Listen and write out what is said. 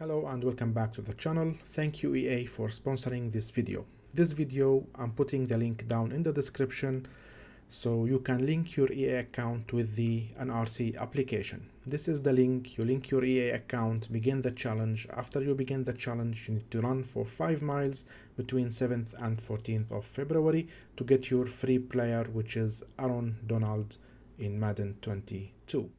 Hello and welcome back to the channel. Thank you EA for sponsoring this video. This video, I'm putting the link down in the description so you can link your EA account with the NRC application. This is the link, you link your EA account, begin the challenge. After you begin the challenge, you need to run for 5 miles between 7th and 14th of February to get your free player which is Aaron Donald in Madden 22.